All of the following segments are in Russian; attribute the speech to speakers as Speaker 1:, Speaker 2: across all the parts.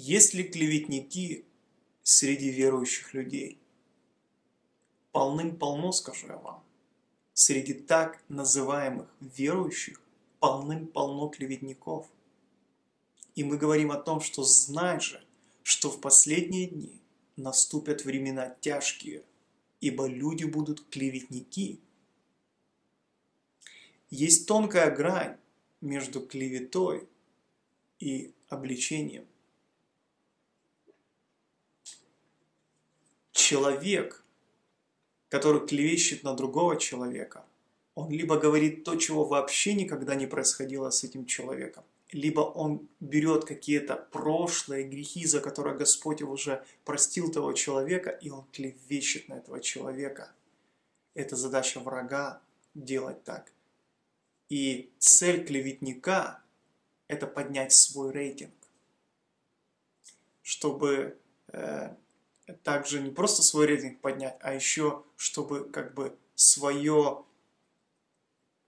Speaker 1: Есть ли клеветники среди верующих людей? Полным-полно, скажу я вам. Среди так называемых верующих полным-полно клеветников. И мы говорим о том, что знай же, что в последние дни наступят времена тяжкие, ибо люди будут клеветники. Есть тонкая грань между клеветой и обличением. Человек, который клевещет на другого человека, он либо говорит то, чего вообще никогда не происходило с этим человеком, либо он берет какие-то прошлые грехи, за которые Господь уже простил того человека, и он клевещет на этого человека. Это задача врага делать так. И цель клеветника – это поднять свой рейтинг, чтобы э, также не просто свой рейтинг поднять, а еще, чтобы как бы свое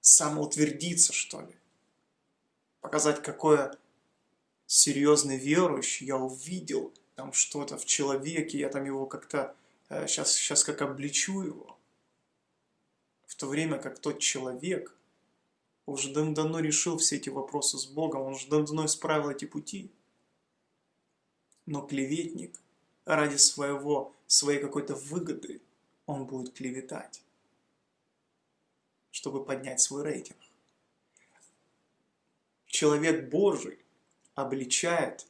Speaker 1: самоутвердиться, что ли. Показать, какой серьезный верующий, я увидел там что-то в человеке, я там его как-то, сейчас, э, сейчас как обличу его. В то время как тот человек уже давно решил все эти вопросы с Богом, он уже давно исправил эти пути. Но клеветник – ради своего, своей какой-то выгоды он будет клеветать, чтобы поднять свой рейтинг. Человек Божий обличает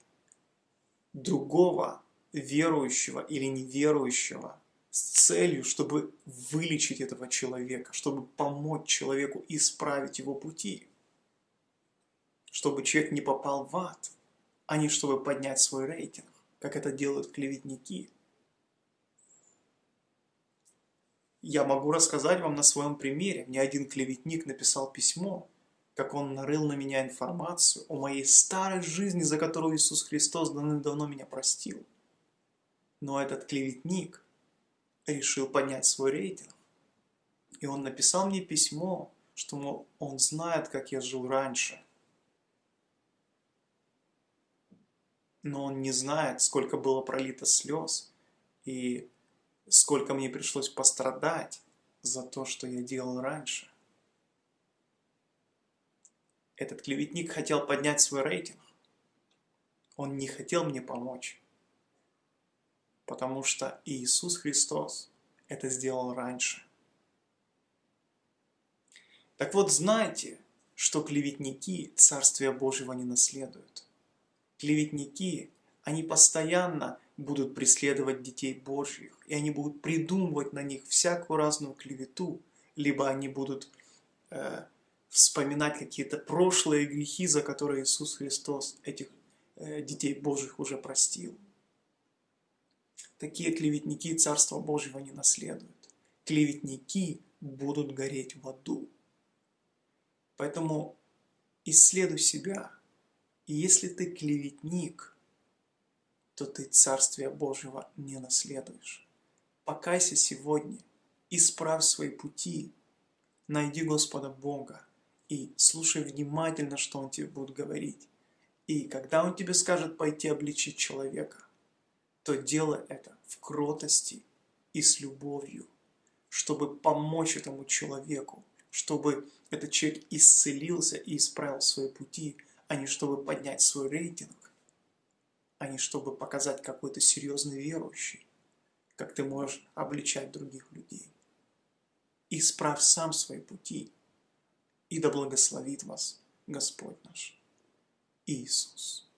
Speaker 1: другого верующего или неверующего с целью, чтобы вылечить этого человека, чтобы помочь человеку исправить его пути, чтобы человек не попал в ад, а не чтобы поднять свой рейтинг как это делают клеветники. Я могу рассказать вам на своем примере. Мне один клеветник написал письмо, как он нарыл на меня информацию о моей старой жизни, за которую Иисус Христос давно меня простил. Но этот клеветник решил поднять свой рейтинг. И он написал мне письмо, что он знает, как я жил раньше – но он не знает, сколько было пролито слез и сколько мне пришлось пострадать за то, что я делал раньше. Этот клеветник хотел поднять свой рейтинг. Он не хотел мне помочь, потому что Иисус Христос это сделал раньше. Так вот, знайте, что клеветники Царствия Божьего не наследуют клеветники, они постоянно будут преследовать детей Божьих, и они будут придумывать на них всякую разную клевету, либо они будут э, вспоминать какие-то прошлые грехи, за которые Иисус Христос этих э, детей Божьих уже простил. Такие клеветники Царства Божьего не наследуют. Клеветники будут гореть в аду. Поэтому исследуй себя – и если ты клеветник, то ты Царствия Божьего не наследуешь. Покайся сегодня, исправь свои пути, найди Господа Бога и слушай внимательно, что Он тебе будет говорить. И когда Он тебе скажет пойти обличить человека, то делай это в кротости и с любовью, чтобы помочь этому человеку, чтобы этот человек исцелился и исправил свои пути, а не чтобы поднять свой рейтинг, а не чтобы показать какой то серьезный верующий, как ты можешь обличать других людей. Исправь сам свои пути, и да благословит вас Господь наш Иисус.